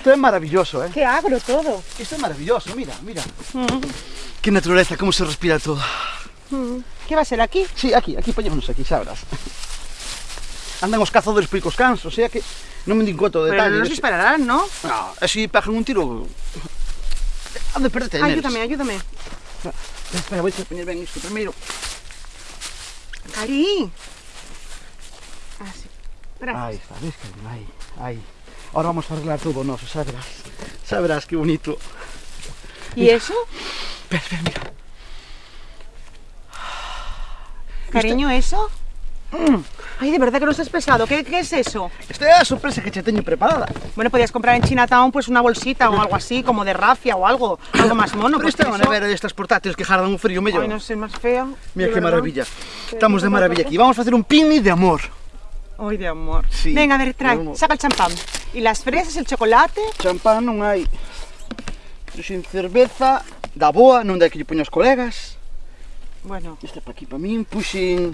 Isto é maravilloso, eh? Qué agro todo. Isto é maravilloso, mira, mira. Mm, Que naturaleza, como se respira todo. mm. ¿Qué va a ser aquí? Sí, aquí, aquí, poñémonos aquí, xa verás. Andan os cazadores por aí cos cans, o sea que non me conta do Pero no nos dispararán, ¿no? No, se pegan un tiro... Han de perderte. Ayúdame, ayúdame. Espera, voy a poñer ben isto primeiro. Cari. Así. Gracias. Aí está, ves, aí, aí. Ahora vamos a arreglar todo o noso, xa verás. Xa verás que bonito. ¿Y eso? Espera, espera, mira. Cariño, ¿eso? Ay, de verdad que no seas pesado. ¿Qué, qué es eso? Esta é a sorpresa que che teño preparada. Bueno, podías comprar en Chinatown pues una bolsita o algo así, como de rafia o algo, algo más mono. Pero Pues esta é unha eso- nevera destas portátiles que jardan o frío mellor. Ay, no sé, más fea. Mira verdad. maravilla. Estamos de maravilla aquí. Vamos a facer un picnic de amor. Oi de amor. Sí, Venga, a ver, trae, no, no. saca el champán. E las fresas, el chocolate... Champán non hai. Pero sin cerveza, da boa, non dai que lle poño aos colegas. Bueno. Esta pa aquí pa min, puxen...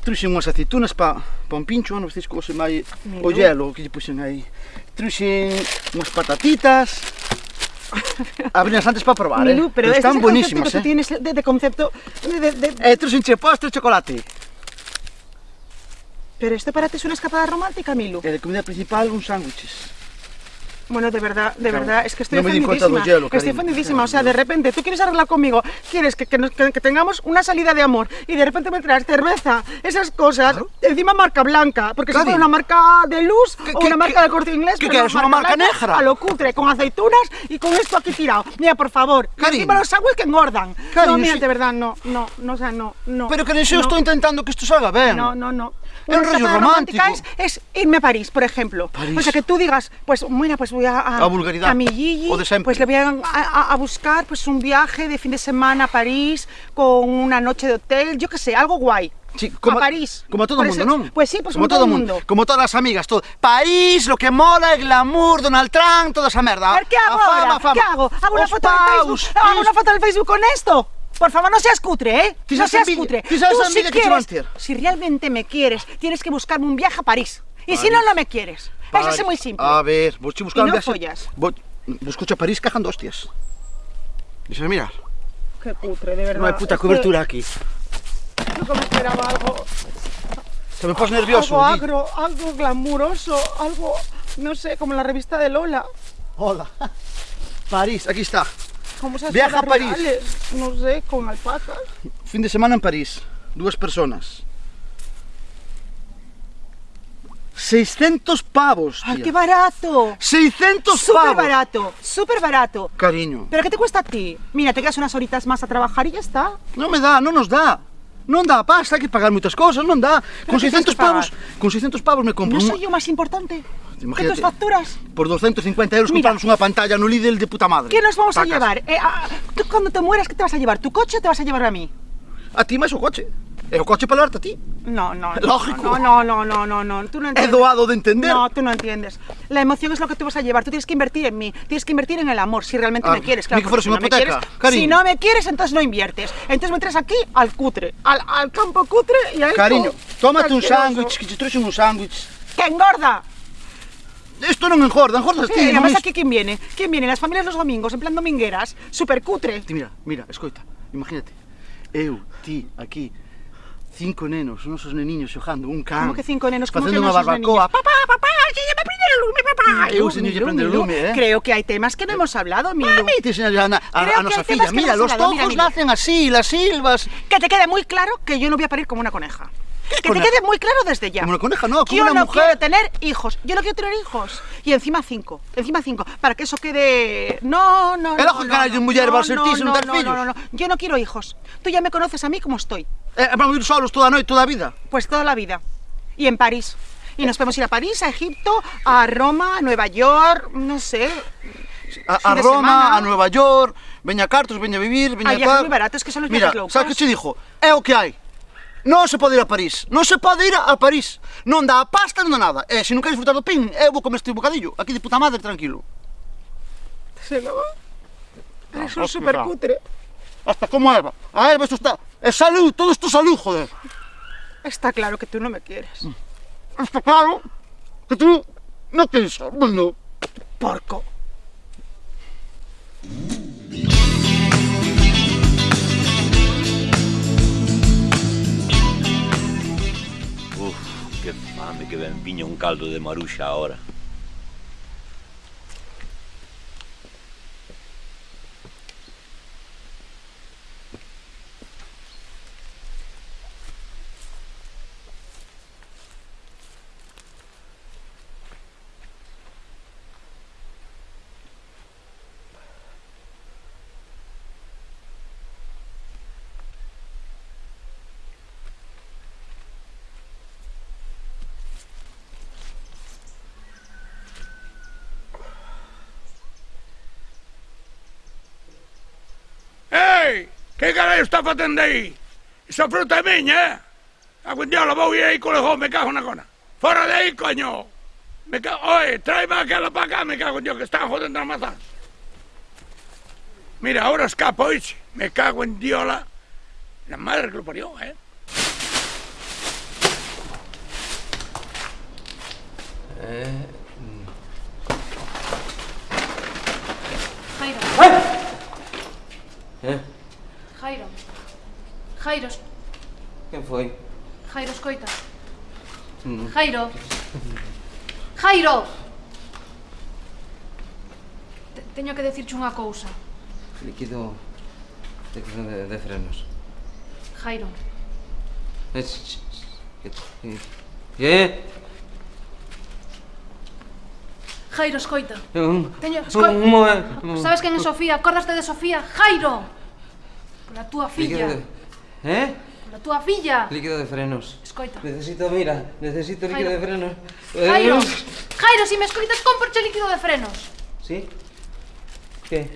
Truxen unhas aceitunas pa, pa un pincho, non se cosen máis o hielo que lle puxen aí. Truxen unhas patatitas. Abrinas antes para probar, Milú, eh? pero están buenísimas, eh? Tienes de, de concepto de, de, de... Eh, truxen che postre chocolate. Pero esto para ti es una escapada romántica, Milu. De comida principal, uns sándwiches. Bueno, de verdad, de Claro. verdad, es que estoy No hielo, estoy cariño. ofendidísima. O sea, de repente tú quieres arreglar conmigo, quieres que, que nos- que- que tengamos una salida de amor y de repente me traes cerveza, esas cosas, Claro. encima marca blanca, porque fuera una marca de luz ¿Qué- o una marca de corte inglés, pero no, quieres, una marca blanca, negra? A lo cutre, con aceitunas y con esto aquí tirado. Mira, por favor. Cari. encima los sándwiches que engordan. Cari, no, mira, si- de verdad, no, no, no, o sea, no, no. Pero que eu no. estou intentando que isto salga ben. No, no, no. Una rollo escapada romántico. romántica Es, es irme a París, por ejemplo. París. O sea, que tú digas, pues mira, pues voy a, a, A vulgaridad. a mi Gigi, O de siempre. pues le voy a, a- a buscar pues un viaje de fin de semana a París con una noche de hotel, yo qué sé, algo guay. Sí, como, a París. Como todo Por o mundo, non? Pues sí, pues como todo o mundo. Como todas as amigas, todo. País, lo que mola, el glamour, Donald Trump, toda esa merda. A ver, ¿qué hago A fama, ahora? a fama. ¿Qué hago? ¿Hago una foto paus, Facebook? ¿Hago una foto del Facebook con esto? Por favor, no seas cutre, ¿eh? No seas a envidia- cutre. Tú a si que quieres, ter. si realmente me quieres, tienes que buscarme un viaje a París. Y si París. no, no me quieres. Eso es muy simple. A ver, vos che buscar Y no un viaxe- follas. Busco a París cajando hostias. Deixa mirar. Qué cutre, de verdad. Non hai puta que cobertura aquí. Yo como esperaba algo, Se me pos nervioso. algo di. agro, algo glamuroso, algo, no sé, como la revista de Lola. Hola. París, aquí está. Viaja a París. no sé, con alpacas. Fin de semana en París. Dúas personas. 600 pavos, ¡Ay, qué barato! 600 Súper pavos. barato, súper barato. Cariño. ¿Pero qué te cuesta a ti? Mira, te quedas unas horitas más a trabajar y ya está. Non me dá, non nos dá. Non dá pasta, hai que pagar moitas cousas, non dá. Con que tens 600 que pagar? pavos, con 600 pavos me compro ¿No soy yo más importante Imagínate. tus facturas? por 250 euros Mira. compramos unha pantalla no Lidl de puta madre. ¿Qué nos vamos a llevar? Eh, ah, ¿Tú cuando te mueras, qué te vas a llevar? ¿Tu coche o te vas a llevar a mí? A ti máis o coche. E o coche para darte a ti. No, no. Lógico. No, no, no, no, no, no. Tú no É entiendes. doado de entender. No, tú no entiendes. La emoción es lo que tú vas a llevar. Tú tienes que invertir en mí. Tienes que invertir en el amor, si realmente Ah, me quieres. Claro, que si una no me quieres- cariño. Si no me quieres, entonces no inviertes. Entonces me traes aquí al cutre, al, al campo cutre y a esto Cariño, tómate un sándwich, que te trouxe un sándwich. ¡Que engorda! Isto non engorda, engordas Sí, ti. non además aquí quién viene? ¿Quién viene? Las familias los domingos, en plan domingueras, súper cutre. Ti mira, mira, escoita, imagínate. Eu, ti, aquí, cinco nenos, unos neniños xogando, un can. ¿Cómo que cinco nenos? ¿Cómo Facendo que unha barbacoa. Papá, papá, que ya me prende el lume, papá. Eu, señor, lle Milú, prende el Milú. lume, eh. Creo que hay temas que no hemos hablado, Milu. Mami, enseña a, a, Creo a nosa filla. Mira, no los tojos nacen así, las silvas. Que te quede muy claro que yo no voy a parir como una coneja. Que te quede muy claro desde ya. Como una coneja, no, como Yo una no mujer. quiero tener hijos. Yo no quiero tener hijos. Y encima cinco. Encima cinco. Para que eso quede. No, no, El no. ojo no, cara de no, mujer no, va a ser no, no, no, no, no. Yo no quiero hijos. Tú ya me conoces a mí como estoy. Eh, vamos a ir solos toda a noite, toda a vida. Pues toda la vida. Y en París. Y nos podemos ir a París, a Egipto, a Roma, a Nueva York, no sé. A, a Roma, semana. a Nueva York, veña cartos, veña a vivir, veña a viajes tal. muy baratos, que son los Mira, viajes low sabes que cost. che dixo? É o que hai. Non se pode ir a París. Non se pode ir a París. Non dá a pasta, non dá nada. E se non queres disfrutar do pin, eu vou comer este bocadillo. Aquí de puta madre, tranquilo. Se lo... Ah, Eso es hostia. súper cutre. Hasta como Eva. A Eva isto está... É salud, todo isto salud, joder. Está claro que tú no me quieres. Está claro que tú non queres bueno. Porco. que ah, mame que ben viña un caldo de maruxa ahora. Que carallo está facendo aí? Esa fruta é miña, eh? Ah, a cuendiola vou ir aí co lejón, me cago na cona. Fora de aí, coño! Me cago... Oye, tráeme aquela pa cá, me cago en Dios, que están jodendo as mazás. Mira, ahora escapo, oiche. Me cago en diola. La madre que lo parió, eh. Eh... Jairo. Quen foi? Jairo, escoita. Mm. Jairo. Jairo! Te teño que decirche unha cousa. Líquido... Líquido de, de frenos. Jairo. Eh? eh, eh. Jairo, escoita. Eh, teño, escoita. Sabes quen é Sofía? Acordaste de Sofía? Jairo! Pola túa filla. Líquido Eh? A túa filla. Líquido de frenos. Escoita. Necesito, mira, necesito líquido Jairo. de frenos. Jairo, eh, Jairo, si me escoitas, comporche líquido de frenos. Sí? Que?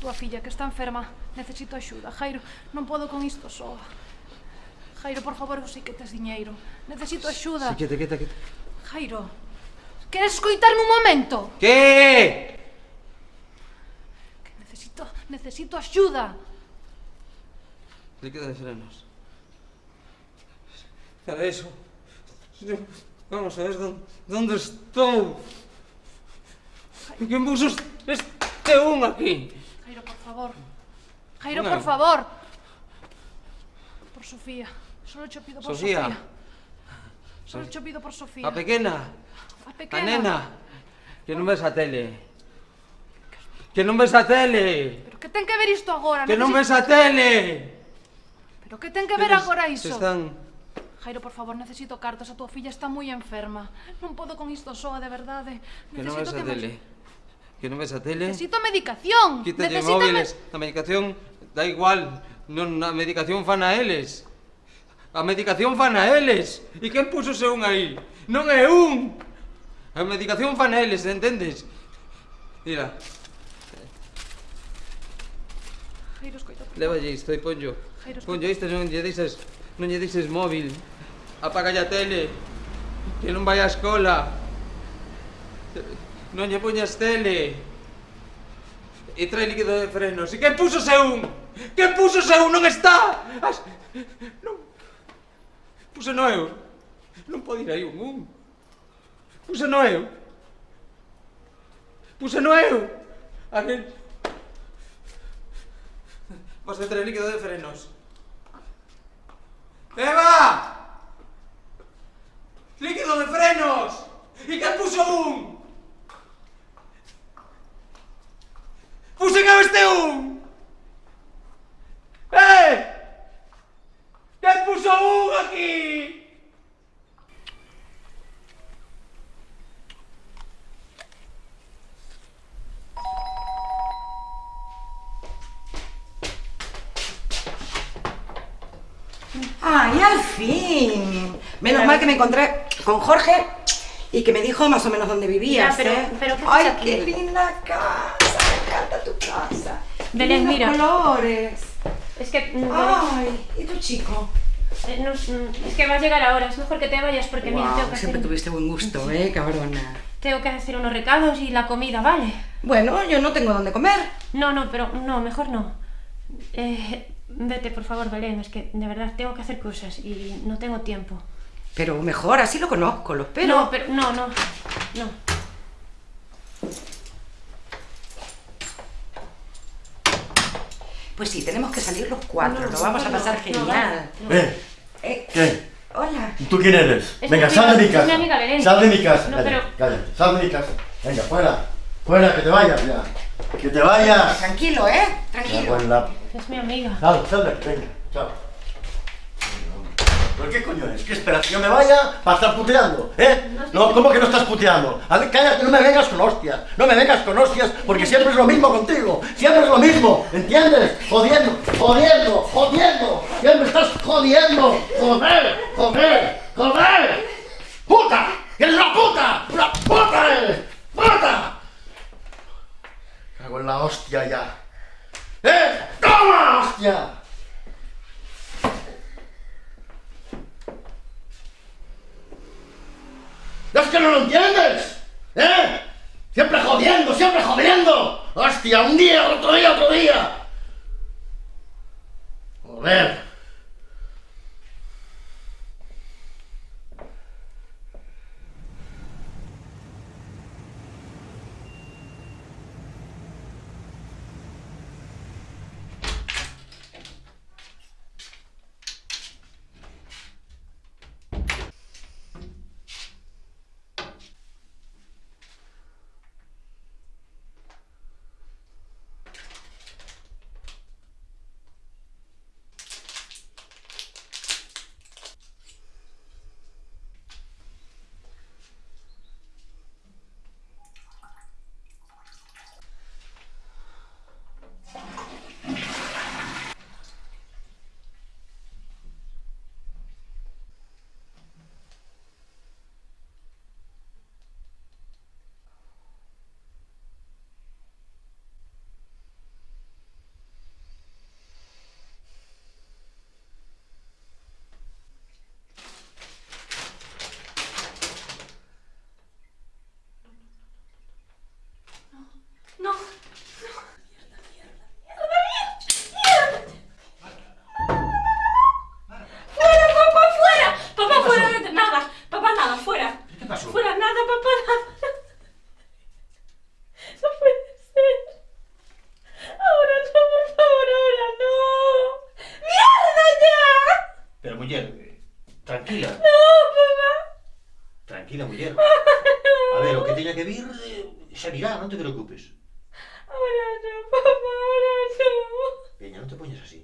Túa filla, que está enferma. Necesito axuda. Jairo, non podo con isto só. Jairo, por favor, eu sei que tes diñeiro. Necesito axuda. Sí, quieta, quieta, quieta. Jairo, queres escoitarme un momento? Que? Que necesito, necesito axuda líquido de frenos. Para eso. Vamos a ver dónde, dónde estou. En que busos este un aquí? Jairo, por favor. Jairo, Una. por favor. Por Sofía. Solo cho pido por Sofía. Sofía. Solo cho pido por Sofía. A pequena. A pequena. A nena. Que non ves a tele. Que non ves a tele. Pero que ten que ver isto agora? Que non ves a tele. Jairo, que ten que ver agora iso? Están... Jairo, por favor, necesito cartos, a túa filla está moi enferma. Non podo con isto soa, de verdade. Necesito que non ves a que tele. Que non ves a tele. Necesito medicación. Quítalle Necesito móviles. Me... A medicación da igual. Non, a medicación fan a eles. A medicación fan a eles. E quen puso se un aí? Non é un. A medicación fan a eles, entendes? Mira. Jairo, escoita. Levalle isto e ponlo. Concho, isto non lle deixes, non lle deixes móvil. Apaga a tele. Que non vai á escola. Non lle poñas tele. E trae líquido de frenos. E quen puso se un? Quen puso se un? Non está! As... Non... Puso no eu. Non pode ir aí un un. Puso no eu. Puso no eu. A ver... Vas a traer líquido de frenos. Eva! Líquido de frenos! E que puso un? Pusen a este un! Encontré con Jorge y que me dijo más o menos dónde vivías, pero- pero ¿qué ¡Ay, aquí? qué linda casa! Me encanta tu casa. Belén, mira. colores. Es que. mm, ¡Ay! ¿Y tu chico? eh, no, mm, es que va a llegar ahora. Es mejor que te vayas porque mira, Guau, tengo que, siempre hacer, tuviste buen gusto, ¿eh, cabrona? tengo que hacer unos recados y la comida, ¿vale? Bueno, yo no tengo dónde comer. No, no, pero no, mejor no. Eh, vete, por favor, Belén. Es que de verdad tengo que hacer cosas y no tengo tiempo. Pero mejor, así lo conozco, lo espero. No, pero no, no. No. Pues sí, tenemos que salir los cuatro, No, lo vamos a no, pasar no, genial. Eh, Eh, ¿qué? hola. ¿Tú quién eres? Es Venga, mi sal de mi casa. es mi amiga Belén. Sal de mi casa. No, cállate, pero- cállate, sal de mi casa. Venga, fuera. Fuera, que te vayas ya. Que te vayas. Tranquilo, ¿eh? Tranquilo. la- Es mi amiga. Sal, sal de aquí, venga, chao. ¿Pero qué coño es? ¿Qué esperas? ¿Que yo me vaya para estar puteando? ¿Eh? No, ¿cómo que no estás puteando? A ver, cállate, no me vengas con hostias. No me vengas con hostias porque siempre es lo mismo contigo. Siempre es lo mismo, ¿entiendes? Jodiendo, jodiendo, jodiendo. Siempre estás jodiendo. Joder, joder, joder. ¡Puta! ¡Eres una puta! ¡Una puta eres! ¡Puta! Cago en la hostia ya. ¡Eh! ¡Toma, hostia! Que no lo entiendes? ¿Eh? Siempre jodiendo, siempre jodiendo. Hostia, un día, otro día, otro día. Joder. No. ¡Fuera, papá, fuera! Papá, fuera, de- nada. Papá, nada, fuera. ¿Qué pasó? Fuera, nada, papá, nada. No puede ser. Ahora no, por favor, ahora no. ¡Mierda ya! Pero mujer, eh, tranquila, No, papá. tranquila mujer. A ver, o que teña que vir, eh, xa virá, non te preocupes. Ahora no, papá, ahora no. Peña, non te poñas así.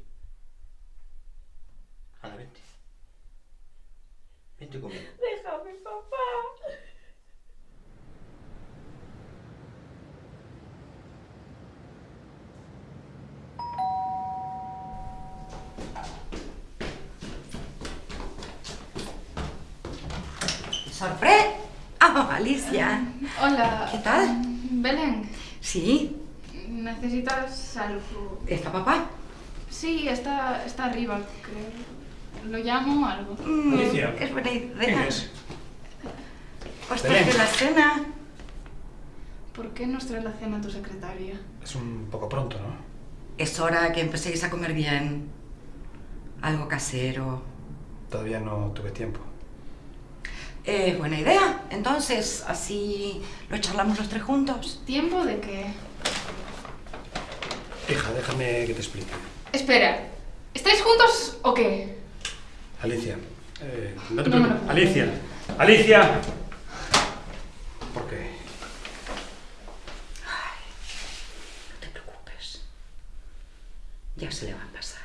Anda, vente. Vente conmigo. Déjame, papá. ¿Sorpre? Ah, Alicia. Hola. ¿Qué tal? Belén, Sí, ¿necesitas algo? ¿está papá? Sí, está, está arriba, creo. ¿Lo llamo o algo? Mm, Alicia. Es buena idea. ¿Quién es? Os Belén. traje la cena. ¿Por qué nos trae la cena tu secretaria? Es un poco pronto, ¿no? Es hora que empecéis a comer bien. Algo casero. Todavía no tuve tiempo. Es buena idea. Entonces, así lo charlamos los tres juntos. ¿Tiempo de qué? Hija, déjame que te explique. Espera, ¿estáis juntos o qué? Alicia, eh, no te No preocupes. Alicia, Alicia. ¿Por qué? No te preocupes. Ya se le va a pasar.